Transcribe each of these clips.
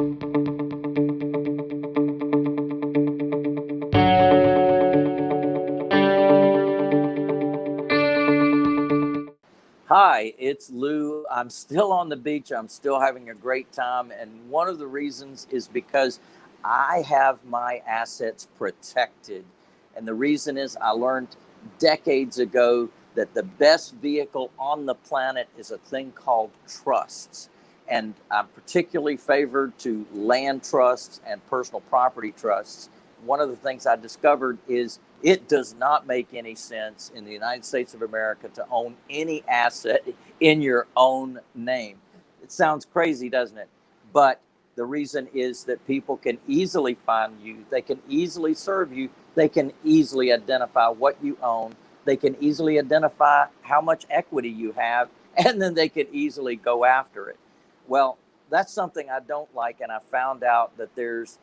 Hi, it's Lou. I'm still on the beach. I'm still having a great time. And one of the reasons is because I have my assets protected. And the reason is I learned decades ago that the best vehicle on the planet is a thing called trusts. And I'm particularly favored to land trusts and personal property trusts. One of the things I discovered is it does not make any sense in the United States of America to own any asset in your own name. It sounds crazy, doesn't it? But the reason is that people can easily find you, they can easily serve you, they can easily identify what you own, they can easily identify how much equity you have, and then they can easily go after it. Well, that's something I don't like, and I found out that there's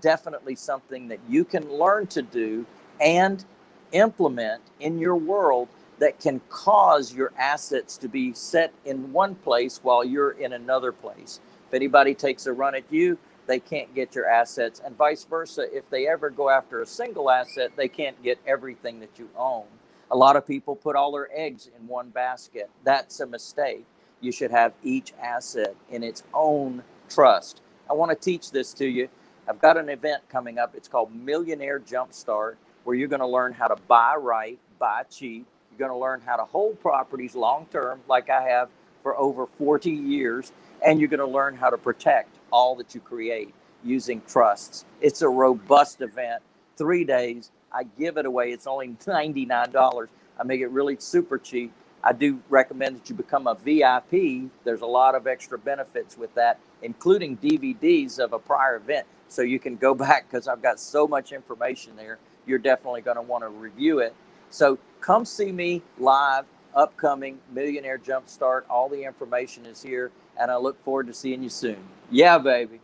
definitely something that you can learn to do and implement in your world that can cause your assets to be set in one place while you're in another place. If anybody takes a run at you, they can't get your assets, and vice versa. If they ever go after a single asset, they can't get everything that you own. A lot of people put all their eggs in one basket. That's a mistake. You should have each asset in its own trust. I want to teach this to you. I've got an event coming up. It's called Millionaire Jumpstart where you're going to learn how to buy right, buy cheap. You're going to learn how to hold properties long term, like I have for over 40 years. And you're going to learn how to protect all that you create using trusts. It's a robust event, three days. I give it away. It's only $99. I make it really super cheap. I do recommend that you become a VIP. There's a lot of extra benefits with that, including DVDs of a prior event. So you can go back because I've got so much information there you're definitely going to want to review it. So come see me live, upcoming Millionaire Jumpstart. All the information is here, and I look forward to seeing you soon. Yeah, baby.